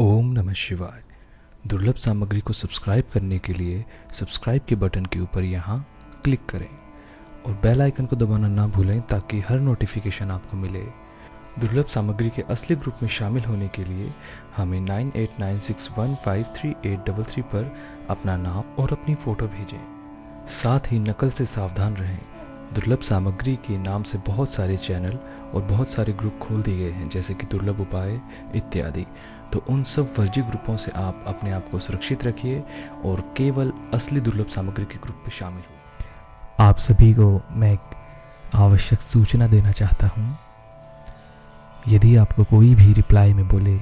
ओम नमः शिवाय। दुर्लभ सामग्री को सब्सक्राइब करने के लिए सब्सक्राइब के बटन के ऊपर यहाँ क्लिक करें और बेल आइकन को दबाना ना भूलें ताकि हर नोटिफिकेशन आपको मिले। दुर्लभ सामग्री के असली ग्रुप में शामिल होने के लिए हमें nine eight nine six one five three eight double three पर अपना नाम और अपनी फ़ोटो भेजें। साथ ही नकल से सावधान रहें। दुर्लभ सामग्री के नाम से बहुत सारे चैनल और बहुत सारे ग्रुप खोल दिए गए हैं, जैसे कि दुर्लभ उपाय इत्यादि। तो उन सब फर्जी ग्रुपों से आप अपने आप को सुरक्षित रखिए और केवल असली दुर्लभ सामग्री के ग्रुप में शामिल हो आप सभी को मैं एक आवश्यक सूचना देना चाहता हूँ। यदि आपको कोई भी रिप्लाई में बोले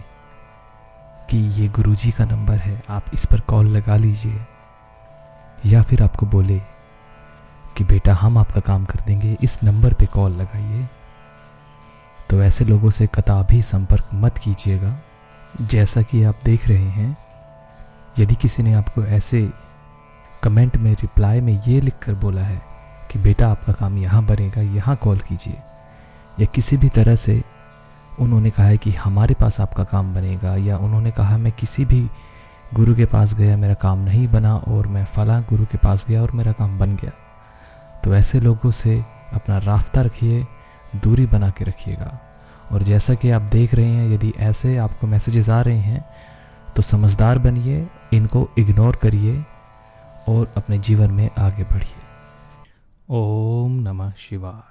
कि ये गुरुजी का नंबर है, आप इस पर कॉल लगा लीजिए। या फिर आपको बोले कि बेटा हम आपका काम कर देंगे, इस नंबर पे कॉल लगाइए। तो ऐसे लोगों से कताबी संपर्क मत कीजिएगा। जैसा कि आप देख रहे हैं, यदि किसी ने आपको ऐसे कमेंट में, रिप्लाई में ये लिख कर बोला है कि बेटा आपका काम यहाँ बनेगा, यहाँ कॉल कीजिए, या किसी भी तरह से उन्होंने कहा है कि हमारे पास आपका काम बनेगा, या उन्होंने कहा, मैं किसी भी गुरु के पास गया, मेरा काम नहीं बना, और मैं फला गुरु के पास गया और मेरा काम बन गया। तो ऐसे लोगों से अपना रास्ता रखिए, दूरी बना के रखिएगा। और जैसा कि आप देख रहे हैं, यदि ऐसे आपको मैसेजेस आ रहे हैं तो समझदार बनिए, इनको इग्नोर करिए और अपने जीवन में आगे बढ़िए। ओम नमः शिवाय।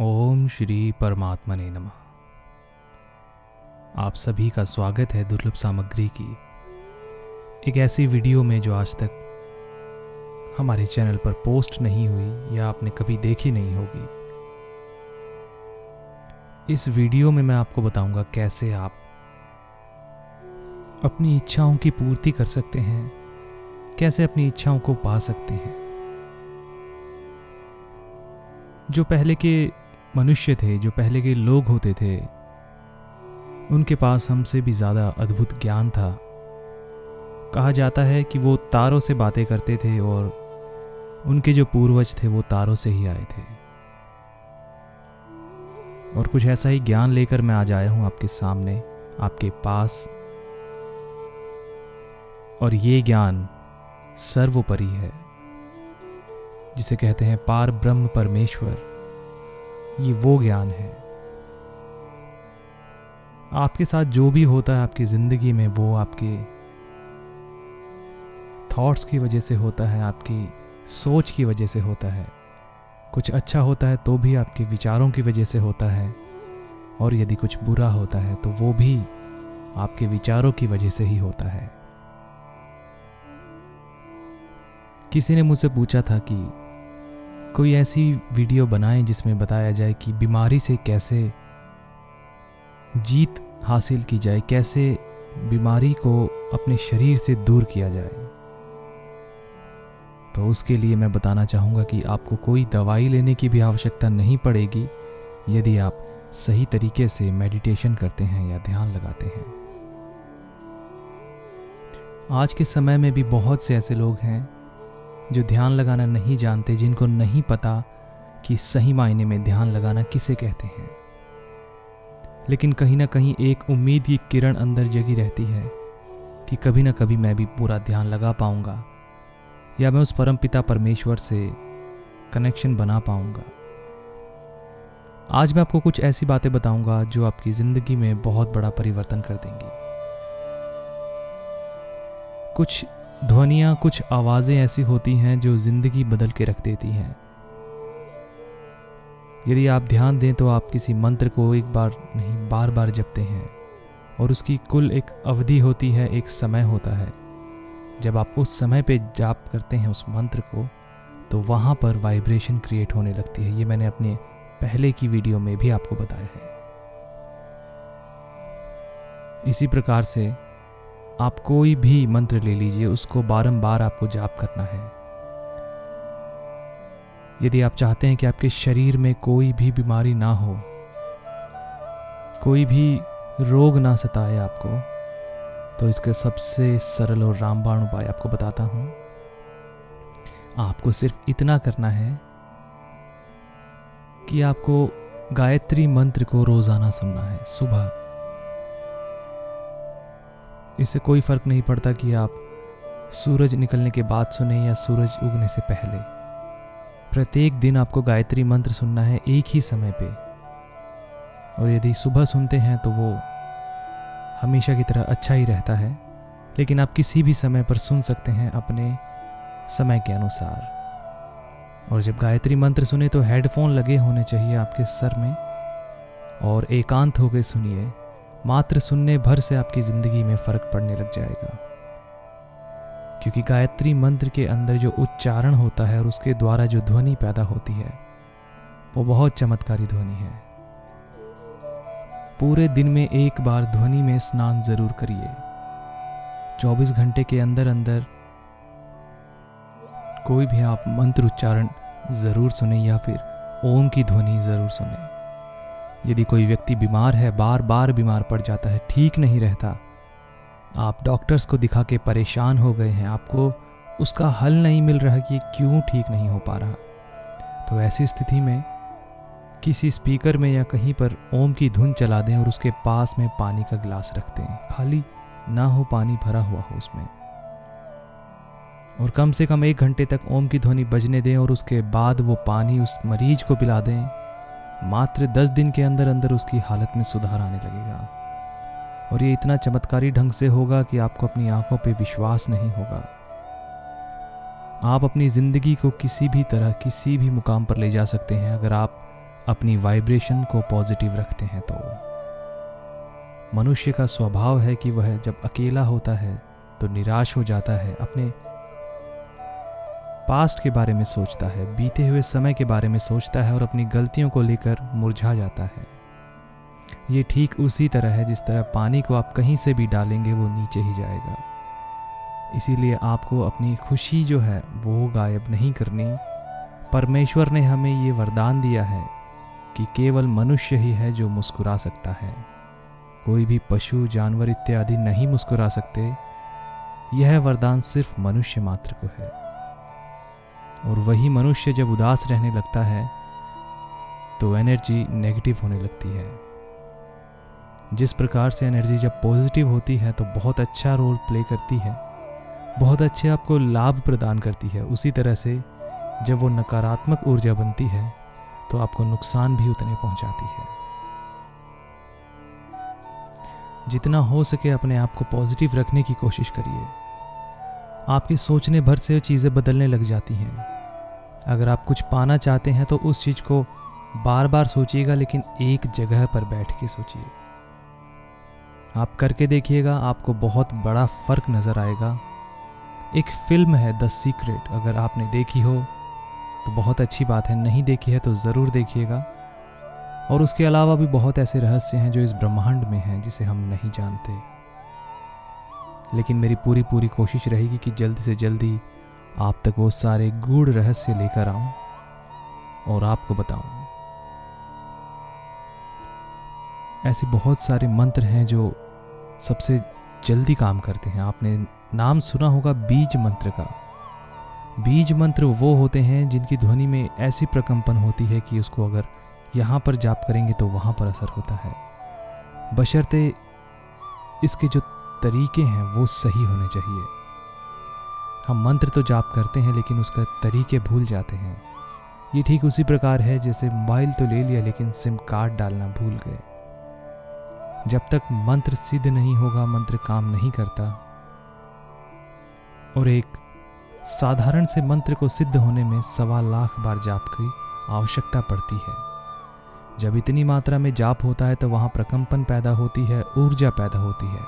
ओम श्री परमात्मा ने नमः। आप सभी का स्वागत है दुर्लभ सामग्री की। एक ऐसी वीडियो में जो आज तक हमारे चैनल पर पोस्ट नहीं हुई या आपने कभी देखी नहीं होगी। इस वीडियो में मैं आपको बताऊँगा कैसे आप अपनी इच्छाओं की पूर्ति कर सकते हैं, कैसे अपनी इच्छाओं को पा सकते हैं। जो पहले के मनुष्य थे, जो पहले के लोग होते थे, उनके पास हमसे भी ज़्यादा अद्भुत ज्ञान था। कहा जाता है कि वो तारों से बातें करते थे और उनके जो पूर्वज थे, वो तारों से ही आए थे। और कुछ ऐसा ही ज्ञान लेकर मैं आज आया हूँ आपके सामने, आपके पास। और ये ज्ञान सर्वोपरि है, जिसे कहते हैं पार ब्रह्म परमेश्वर। ये वो ज्ञान है। आपके साथ जो भी होता है आपकी ज़िंदगी में, वो आपके थॉट्स की वजह से होता है, आपकी सोच की वजह से होता है। कुछ अच्छा होता है तो भी आपके विचारों की वजह से होता है। और यदि कुछ बुरा होता है तो वो भी आपके विचारों की वजह से ही होता है। किसी ने मुझसे पूछा था कि कोई ऐसी वीडियो बनाएँ जिसमें बताया जाए कि बीमारी से कैसे जीत हासिल की जाए, कैसे बीमारी को अपने शरीर से दूर किया जाए। तो उसके लिए मैं बताना चाहूँगा कि आपको कोई दवाई लेने की भी आवश्यकता नहीं पड़ेगी, यदि आप सही तरीके से मेडिटेशन करते हैं या ध्यान लगाते हैं। आज के समय में भी बहुत से ऐसे लोग हैं जो ध्यान लगाना नहीं जानते, जिनको नहीं पता कि सही मायने में ध्यान लगाना किसे कहते हैं। लेकिन कहीं ना कहीं एक उम्मीद की किरण अंदर जगी रहती है कि कभी ना कभी मैं भी पूरा ध्यान लगा पाऊँगा। या मैं उस परम पिता परमेश्वर से कनेक्शन बना पाऊँगा। आज मैं आपको कुछ ऐसी बातें बताऊँगा जो आपकी ज़िंदगी में बहुत बड़ा परिवर्तन कर देंगी। कुछ ध्वनियाँ, कुछ आवाज़ें ऐसी होती हैं जो ज़िंदगी बदल के रख देती हैं। यदि आप ध्यान दें तो आप किसी मंत्र को एक बार नहीं बार बार जपते हैं और उसकी कुल एक अवधि होती है, एक समय होता है। जब आप उस समय पे जाप करते हैं उस मंत्र को तो वहाँ पर वाइब्रेशन क्रिएट होने लगती है। ये मैंने अपने पहले की वीडियो में भी आपको बताया है। इसी प्रकार से आप कोई भी मंत्र ले लीजिए, उसको बारंबार आपको जाप करना है। यदि आप चाहते हैं कि आपके शरीर में कोई भी बीमारी ना हो, कोई भी रोग ना सताए आपको तो इसका सबसे सरल और रामबाण उपाय आपको बताता हूँ। आपको सिर्फ़ इतना करना है कि आपको गायत्री मंत्र को रोज़ाना सुनना है, सुबह। इससे कोई फ़र्क नहीं पड़ता कि आप सूरज निकलने के बाद सुने या सूरज उगने से पहले। प्रत्येक दिन आपको गायत्री मंत्र सुनना है एक ही समय पे। और यदि सुबह सुनते हैं तो वो हमेशा की तरह अच्छा ही रहता है, लेकिन आप किसी भी समय पर सुन सकते हैं अपने समय के अनुसार। और जब गायत्री मंत्र सुने तो हेडफोन लगे होने चाहिए आपके सर में, और एकांत होकर सुनिए, मात्र सुनने भर से आपकी ज़िंदगी में फ़र्क पड़ने लग जाएगा। क्योंकि गायत्री मंत्र के अंदर जो उच्चारण होता है और उसके द्वारा जो ध्वनि पैदा होती है, वो बहुत चमत्कारी ध्वनि है। पूरे दिन में एक बार ध्वनि में स्नान ज़रूर करिए। 24 घंटे के अंदर अंदर कोई भी आप मंत्र उच्चारण ज़रूर सुने या फिर ओम की ध्वनि ज़रूर सुने। यदि कोई व्यक्ति बीमार है बार बार बीमार पड़ जाता है, ठीक नहीं रहता, आप डॉक्टर्स को दिखा के परेशान हो गए हैं, आपको उसका हल नहीं मिल रहा कि क्यों ठीक नहीं हो पा रहा। तो ऐसी स्थिति में किसी स्पीकर में या कहीं पर ओम की धुन चला दें और उसके पास में पानी का गिलास रख दें। खाली ना हो पानी भरा हुआ हो उसमें। और कम से कम एक घंटे तक ओम की ध्वनि बजने दें और उसके बाद वो पानी उस मरीज़ को पिला दें। मात्र दस दिन के अंदर अंदर उसकी हालत में सुधार आने लगेगा। और ये इतना चमत्कारी ढंग से होगा कि आपको अपनी आँखों पे विश्वास नहीं होगा। आप अपनी ज़िंदगी को किसी भी तरह, किसी भी मुकाम पर ले जा सकते हैं। अगर आप अपनी वाइब्रेशन को पॉजिटिव रखते हैं तो मनुष्य का स्वभाव है कि वह जब अकेला होता है तो निराश हो जाता है, अपने पास्ट के बारे में सोचता है, बीते हुए समय के बारे में सोचता है और अपनी गलतियों को लेकर मुरझा जाता है। ये ठीक उसी तरह है जिस तरह पानी को आप कहीं से भी डालेंगे, वो नीचे ही जाएगा। इसीलिए आपको अपनी खुशी जो है, वो गायब नहीं करनी। परमेश्वर ने हमें ये वरदान दिया है कि केवल मनुष्य ही है जो मुस्कुरा सकता है। कोई भी पशु, जानवर इत्यादि नहीं मुस्कुरा सकते। यह वरदान सिर्फ़ मनुष्य मात्र को है। और वही मनुष्य जब उदास रहने लगता है तो एनर्जी नेगेटिव होने लगती है। जिस प्रकार से एनर्जी जब पॉजिटिव होती है तो बहुत अच्छा रोल प्ले करती है। बहुत अच्छे आपको लाभ प्रदान करती है। उसी तरह से जब वो नकारात्मक ऊर्जा बनती है तो आपको नुकसान भी उतने पहुंचाती है। जितना हो सके अपने आप को पॉजिटिव रखने की कोशिश करिए। आपके सोचने भर से चीज़ें बदलने लग जाती हैं। अगर आप कुछ पाना चाहते हैं तो उस चीज़ को बार बार सोचिएगा, लेकिन एक जगह पर बैठ के सोचिए। आप करके देखिएगा, आपको बहुत बड़ा फ़र्क नज़र आएगा। एक फ़िल्म है द सीक्रेट अगर आपने देखी हो। तो बहुत अच्छी बात है। नहीं देखी है तो ज़रूर देखिएगा। और उसके अलावा भी बहुत ऐसे रहस्य हैं जो इस ब्रह्मांड में हैं, जिसे हम नहीं जानते। लेकिन मेरी पूरी पूरी कोशिश रहेगी कि जल्दी से जल्दी आप तक वो सारे गूढ़ रहस्य लेकर आऊँ और आपको बताऊँ। ऐसे बहुत सारे मंत्र हैं जो सबसे जल्दी काम करते हैं। आपने नाम सुना होगा, बीज मंत्र का। बीज मंत्र वो होते हैं जिनकी ध्वनि में ऐसी प्रकंपन होती है कि उसको अगर यहाँ पर जाप करेंगे तो वहाँ पर असर होता है। बशर्ते इसके जो तरीके हैं वो सही होने चाहिए। हम मंत्र तो जाप करते हैं लेकिन उसका तरीके भूल जाते हैं। ये ठीक उसी प्रकार है जैसे मोबाइल तो ले लिया लेकिन सिम कार्ड डालना भूल गए। जब तक मंत्र सिद्ध नहीं होगा, मंत्र काम नहीं करता। और एक साधारण से मंत्र को सिद्ध होने में सवा लाख बार जाप की आवश्यकता पड़ती है। जब इतनी मात्रा में जाप होता है तो वहाँ प्रकंपन पैदा होती है, ऊर्जा पैदा होती है।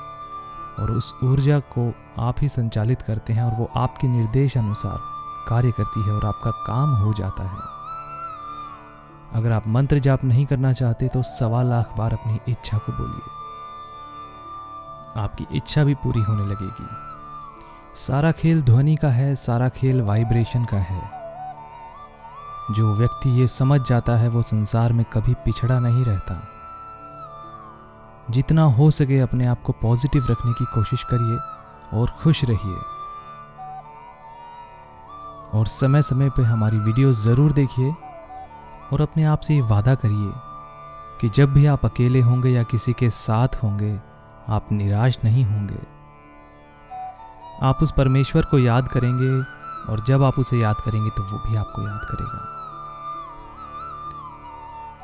और उस ऊर्जा को आप ही संचालित करते हैं और वो आपके निर्देश अनुसार कार्य करती है और आपका काम हो जाता है। अगर आप मंत्र जाप नहीं करना चाहते तो सवा लाख बार अपनी इच्छा को बोलिए। आपकी इच्छा भी पूरी होने लगेगी। सारा खेल ध्वनि का है, सारा खेल वाइब्रेशन का है। जो व्यक्ति ये समझ जाता है, वो संसार में कभी पिछड़ा नहीं रहता। जितना हो सके अपने आप को पॉजिटिव रखने की कोशिश करिए और खुश रहिए। और समय समय पे हमारी वीडियो ज़रूर देखिए और अपने आप से ये वादा करिए कि जब भी आप अकेले होंगे या किसी के साथ होंगे, आप निराश नहीं होंगे। आप उस परमेश्वर को याद करेंगे और जब आप उसे याद करेंगे तो वो भी आपको याद करेगा।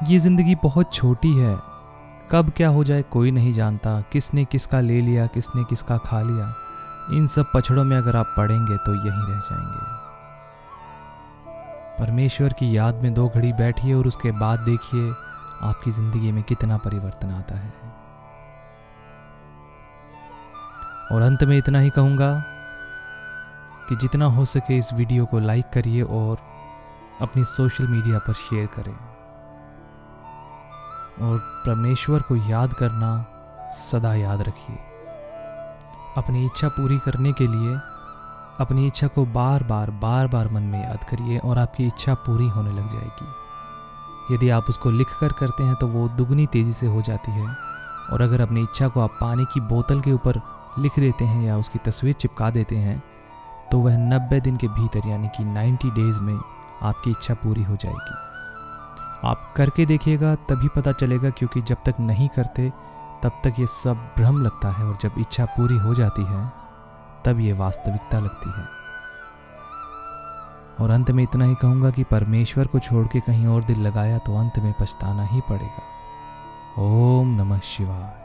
ये ज़िंदगी बहुत छोटी है। कब क्या हो जाए कोई नहीं जानता। किसने किसका ले लिया, किसने किसका खा लिया। इन सब पछड़ों में अगर आप पढ़ेंगे तो यहीं रह जाएँगे। परमेश्वर की याद में दो घड़ी बैठिए और उसके बाद देखिए आपकी ज़िंदगी में कितना परिवर्तन आता है। और अंत में इतना ही कहूँगा कि जितना हो सके इस वीडियो को लाइक करिए और अपनी सोशल मीडिया पर शेयर करें। और परमेश्वर को याद करना सदा याद रखिए। अपनी इच्छा पूरी करने के लिए अपनी इच्छा को बार बार बार बार मन में याद करिए और आपकी इच्छा पूरी होने लग जाएगी। यदि आप उसको लिख कर करते हैं तो वो दुगनी तेज़ी से हो जाती है और अगर अपनी इच्छा को आप पानी की बोतल के ऊपर लिख देते हैं या उसकी तस्वीर चिपका देते हैं तो वह नब्बे दिन के भीतर यानी कि 90 डेज़ में आपकी इच्छा पूरी हो जाएगी। आप करके देखिएगा, तभी पता चलेगा क्योंकि जब तक नहीं करते, तब तक ये सब भ्रम लगता है और जब इच्छा पूरी हो जाती है, तब ये वास्तविकता लगती है। और अंत में इतना ही कहूँगा कि परमेश्वर को छोड़ के कहीं और दिल लगाया तो अंत में पछताना ही पड़ेगा। ओम नमः शिवाय।